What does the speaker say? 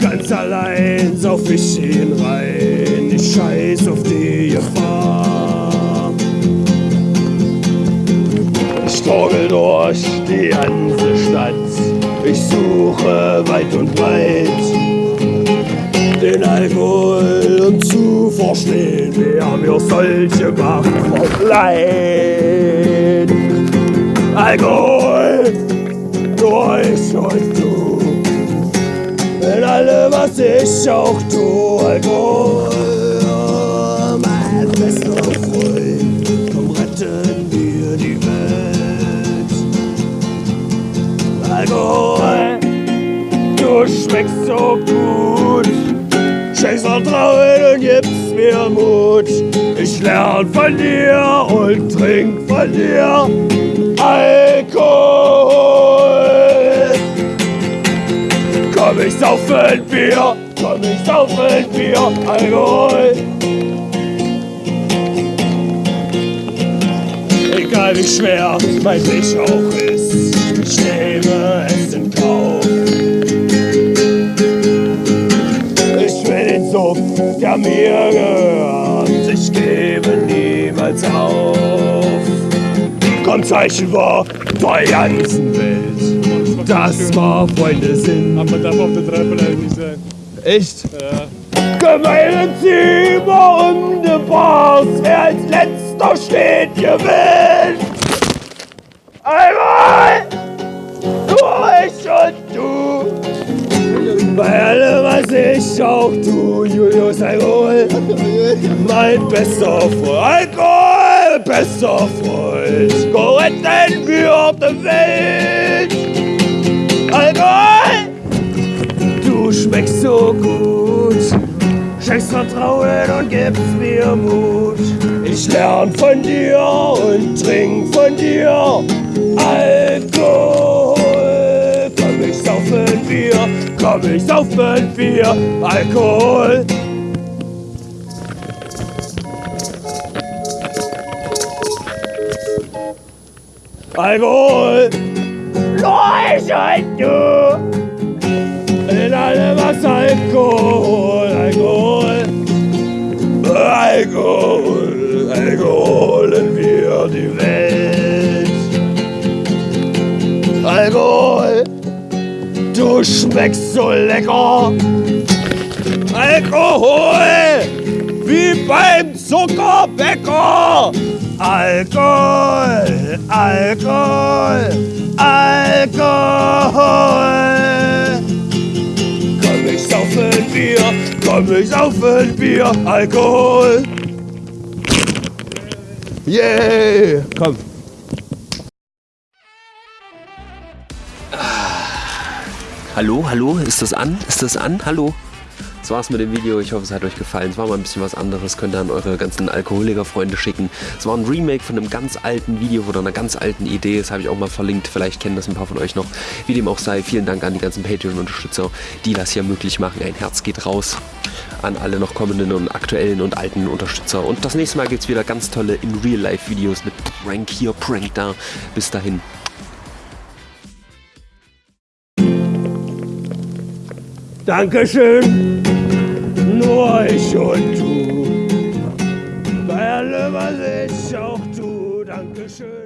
Ganz allein sauf ich ihn rein, ich scheiß auf die Gefahr. Ich torgel durch die ganze Stadt, ich suche weit und breit den Alkohol und zu verstehen, wer mir solche Macht verleiht. Alkohol, ich auch tu, Alkohol, mein bester Freund, komm retten wir die Welt. Alkohol, du schmeckst so gut. Schenkst Vertrauen und gibst mir Mut. Ich lerne von dir und trink von dir Alkohol. Komm ich saufen Bier, komm ich saufen Bier, Alkohol. Egal wie schwer mein Weg auch ist, ich nehme es in Kauf. Sumpf, der mir gehört. Ich gebe niemals auf. Komm, Zeichen war der ganzen Welt, dass wir Freunde sind. Aber darf auf der Treppe leider nicht sein. Echt? Ja. Gemeine Zimmer um die Bars, wer als letzter steht, gewinnt. Einmal, nur ich und du. Bei allem, was ich auch tu, Julius Alkohol, mein bester Freund. Alkohol, bester Freund. Go retten wir auf der Welt. Vertrauen und gibst mir Mut. Ich lern von dir und trink von dir Alkohol. Komm, ich saufen Bier, komm, ich saufen Bier, Alkohol. Alkohol, Leuch und du. In allem was Alkohol, du schmeckst so lecker. Alkohol, wie beim Zuckerbäcker. Alkohol, Alkohol, Alkohol. Komm, ich saufen Bier, komm, ich saufen Bier, Alkohol. Yeah, komm. Hallo, hallo, ist das an? Ist das an? Hallo? Das war's mit dem Video. Ich hoffe, es hat euch gefallen. Es war mal ein bisschen was anderes. Könnt ihr an eure ganzen Alkoholiker-Freunde schicken. Es war ein Remake von einem ganz alten Video oder einer ganz alten Idee. Das habe ich auch mal verlinkt. Vielleicht kennen das ein paar von euch noch. Wie dem auch sei, vielen Dank an die ganzen Patreon-Unterstützer, die das hier möglich machen. Ein Herz geht raus an alle noch kommenden und aktuellen und alten Unterstützer. Und das nächste Mal gibt es wieder ganz tolle In-Real-Life-Videos mit Prank hier, Prank da. Bis dahin. Dankeschön, nur ich und du. Bei allem, was ich auch tu, Dankeschön.